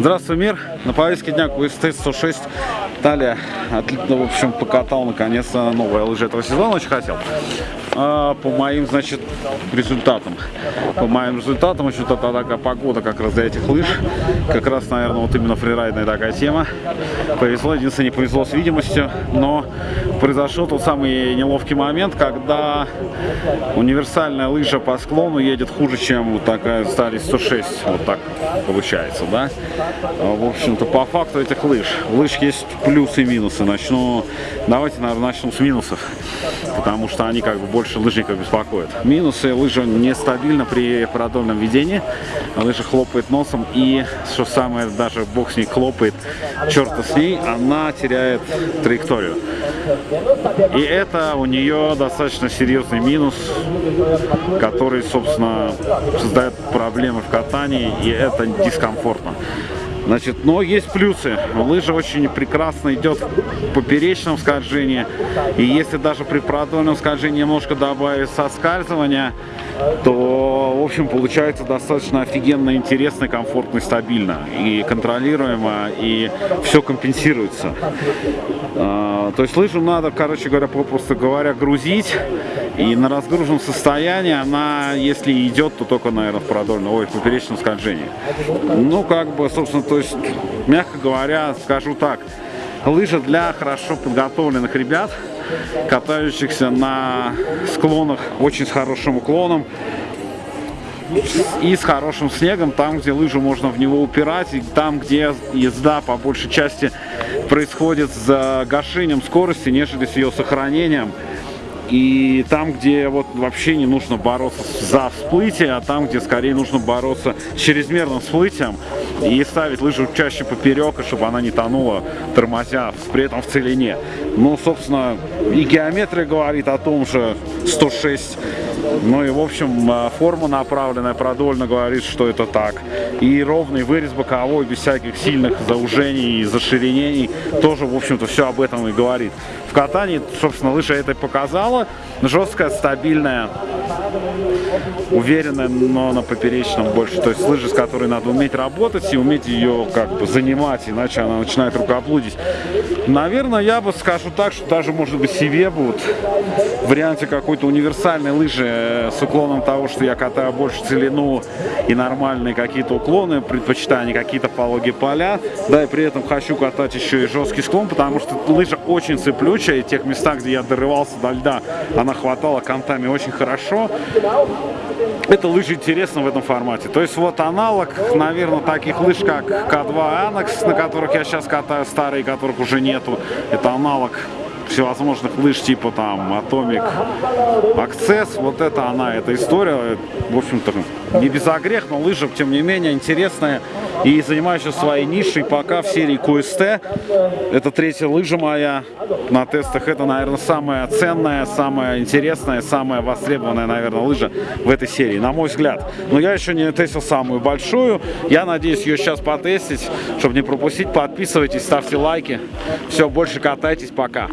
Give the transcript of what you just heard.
Здравствуй, мир! На повестке дня QST 106. Далее, отлично, в общем, покатал наконец-то новая лыжа этого сезона, очень хотел. А, по моим, значит, результатам. По моим результатам, очень это такая погода как раз для этих лыж. Как раз, наверное, вот именно фрирайдная такая тема. Повезло, единственное, не повезло с видимостью, но произошел тот самый неловкий момент, когда универсальная лыжа по склону едет хуже, чем вот такая стали 106, вот так получается, да. В общем-то, по факту этих лыж. Лыж есть плюсы и минусы. Начну, давайте, наверное, начну с минусов, потому что они как бы больше лыжников беспокоят. Минусы, лыжа нестабильна при продольном ведении, лыжа хлопает носом и, что самое, даже бог с ней хлопает, черта с ней, она теряет траекторию. И это у нее достаточно серьезный минус, который, собственно, создает проблемы в катании, и это дискомфортно. Значит, но есть плюсы. Лыжа очень прекрасно идет в поперечном скольжении. И если даже при продольном скольжении немножко добавить соскальзывания, то, в общем, получается достаточно офигенно, интересно, комфортно и стабильно. И контролируемо, и все компенсируется. А, то есть лыжу надо, короче говоря, попросту говоря, грузить. И на разгруженном состоянии она, если идет, то только, наверное, в продольном, ой, в поперечном скольжении. Ну, как бы, собственно, то есть, мягко говоря, скажу так, лыжа для хорошо подготовленных ребят, катающихся на склонах очень с хорошим уклоном, и с хорошим снегом, там, где лыжу можно в него упирать, и там, где езда по большей части происходит с гашением скорости, нежели с ее сохранением. И там, где вот вообще не нужно бороться за всплытие, а там, где скорее нужно бороться с чрезмерным всплытием и ставить лыжу чаще поперек, чтобы она не тонула, тормозя при этом в целине. Ну, собственно, и геометрия говорит о том же 106. Ну и, в общем, а, форма направленная продольно говорит, что это так. И ровный вырез боковой, без всяких сильных заужений и заширенений, тоже, в общем-то, все об этом и говорит. В катании, собственно, лыжа это показала. Жесткая, стабильная, уверенная, но на поперечном больше. То есть лыжи, с которой надо уметь работать и уметь ее как бы занимать, иначе она начинает рукоблудить. Наверное, я бы скажу так, что даже, может быть, себе будут в варианте какой-то универсальной лыжи э, с уклоном того, что я катаю больше целину и нормальные какие-то уклоны, предпочитаю какие-то пологие поля, да, и при этом хочу катать еще и жесткий склон, потому что лыжа очень цеплючая, и тех местах, где я дорывался до льда, она хватала контами очень хорошо. Это лыжи интересно в этом формате. То есть вот аналог, наверное, таких лыж, как К2 Annex, на которых я сейчас катаю, старые, которых уже нету. Это аналог всевозможных лыж типа там Atomic Access. Вот это она, эта история. В общем-то, не без огрех, но лыжа, тем не менее, интересная и занимающая своей нишей пока в серии QST. Это третья лыжа моя на тестах. Это, наверное, самая ценная, самая интересная, самая востребованная, наверное, лыжа в этой серии, на мой взгляд. Но я еще не тестил самую большую. Я надеюсь ее сейчас потестить, чтобы не пропустить. Подписывайтесь, ставьте лайки. Все, больше катайтесь. Пока.